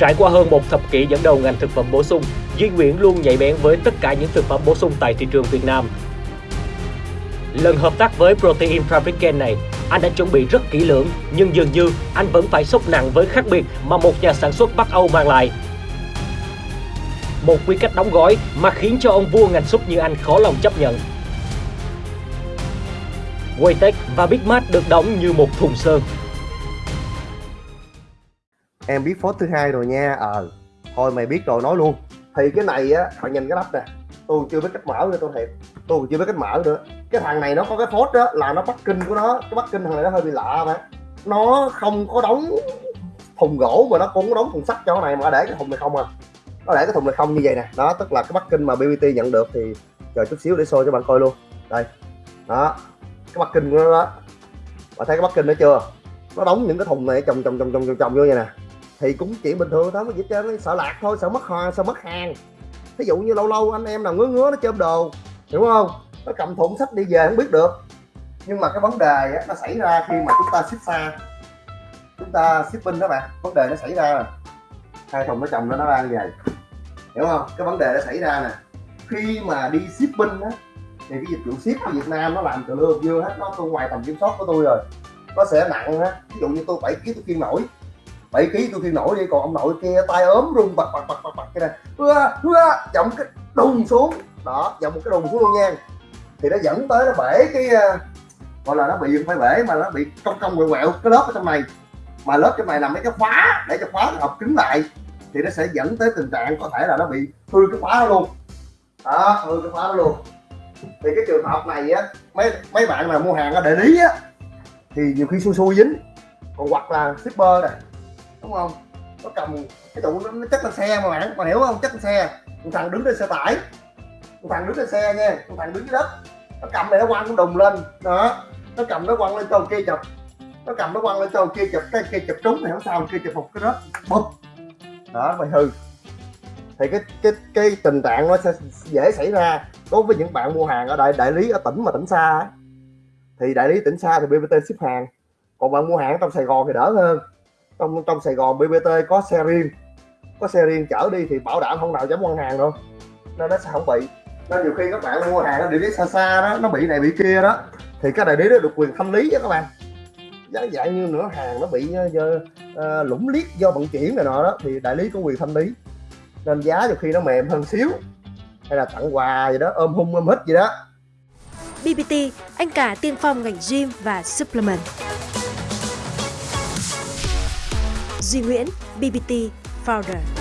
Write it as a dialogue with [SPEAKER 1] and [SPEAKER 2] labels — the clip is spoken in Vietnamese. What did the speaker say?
[SPEAKER 1] Trải qua hơn một thập kỷ dẫn đầu ngành thực phẩm bổ sung, Duy Nguyễn luôn nhạy bén với tất cả những thực phẩm bổ sung tại thị trường Việt Nam. Lần hợp tác với Protein Fabricant này, anh đã chuẩn bị rất kỹ lưỡng, nhưng dường như anh vẫn phải sốc nặng với khác biệt mà một nhà sản xuất Bắc Âu mang lại. Một quy cách đóng gói mà khiến cho ông vua ngành súp như anh khó lòng chấp nhận. Waytech và Big Mart được đóng như một thùng sơn
[SPEAKER 2] em biết phốt thứ hai rồi nha. Ờ thôi mày biết rồi nói luôn. Thì cái này á họ nhìn cái lắp nè. Tôi chưa biết cách mở nữa tôi thiệt. Tôi còn chưa biết cách mở nữa. Cái thằng này nó có cái phốt đó là nó bắt kinh của nó. Cái bắt kinh thằng này nó hơi bị lạ mà. Nó không có đóng thùng gỗ mà nó cũng có đóng thùng sắt cho cái này mà để cái thùng này không à. Nó để cái thùng này không như vậy nè. Đó tức là cái bắt kinh mà BBT nhận được thì chờ chút xíu để show cho bạn coi luôn. Đây. Đó. Cái bắt kinh của nó đó. Bạn thấy cái bắt kinh đó chưa? Nó đóng những cái thùng này chồng chồng chồng chồng chồng, chồng vô vậy nè thì cũng chuyện bình thường thôi gì trơn sợ lạc thôi sợ mất hoa sợ mất hàng. Ví dụ như lâu lâu anh em nào ngứa ngứa nó chôm đồ hiểu không? Nó cầm thùng sách đi về không biết được. Nhưng mà cái vấn đề á, nó xảy ra khi mà chúng ta ship xa. Chúng ta shipping đó bạn vấn đề nó xảy ra là hai thùng nó chồng nó nó đang như vậy hiểu không? Cái vấn đề nó xảy ra nè khi mà đi shipping á thì cái dịch vụ ship ở Việt Nam nó làm từ lưa dưa hết nó tôi ngoài tầm kiểm soát của tôi rồi. Nó sẽ nặng á ví dụ như tôi 7 kg tôi kiên nổi 7 kg tôi khiêng nổi đi còn ông nội kia tay ốm run bật bật bật bật bật cái này. Hứa hứa, giọng cái đùng xuống. Đó, giọng một cái đùng xuống luôn nha. Thì nó dẫn tới nó bể cái ờ, gọi là nó bị không phải bể mà nó bị cong cong quẹo quẹo cái lớp ở trong này. Mà lớp trong này là mấy cái khóa, để cho khóa nó hợp cứng lại. Thì nó sẽ dẫn tới tình trạng có thể là nó bị hư cái khóa đó luôn. Đó, hư cái khóa đó luôn. Thì cái trường hợp này á, mấy mấy bạn nào mua hàng ở đại lý á, thì nhiều khi xui xui dính. Còn hoặc là shipper này đúng không? Nó cầm cái tụ nó, nó chất lên xe mà bạn còn hiểu không? Chất lên xe. Một thằng đứng trên xe tải. Một thằng đứng trên xe nha. Một thằng đứng dưới đất. Nó cầm này nó quăng nó đùng lên. Đó. Nó cầm nó quăng lên cho kia chụp. Nó cầm nó quăng lên cho kia chụp. Cái kia chụp trúng thì không sao kia chụp một cái rớt bụp. Đó mày hư. Thì cái cái cái tình trạng nó sẽ dễ xảy ra đối với những bạn mua hàng ở đại đại lý ở tỉnh mà tỉnh xa thì đại lý tỉnh xa thì BBT ship hàng. Còn bạn mua hàng trong Sài Gòn thì đỡ hơn trong trong Sài Gòn BBT có xe riêng. Có xe riêng chở đi thì bảo đảm không nào dám quăng hàng đâu. Nên nó sẽ không bị. Nên nhiều khi các bạn mua hàng ở địa lý xa xa đó nó bị này bị kia đó thì cái đại lý đó được quyền thanh lý đó các bạn. Giá dạng như nữa hàng nó bị uh, lũng liếc do vận chuyển này nọ đó thì đại lý có quyền thanh lý. Nên giá nhiều khi nó mềm hơn xíu hay là tặng quà gì đó ôm hung ôm hít gì đó.
[SPEAKER 3] BBT, anh cả tiên phong ngành gym và supplement. Duy Nguyễn, BBT Founder.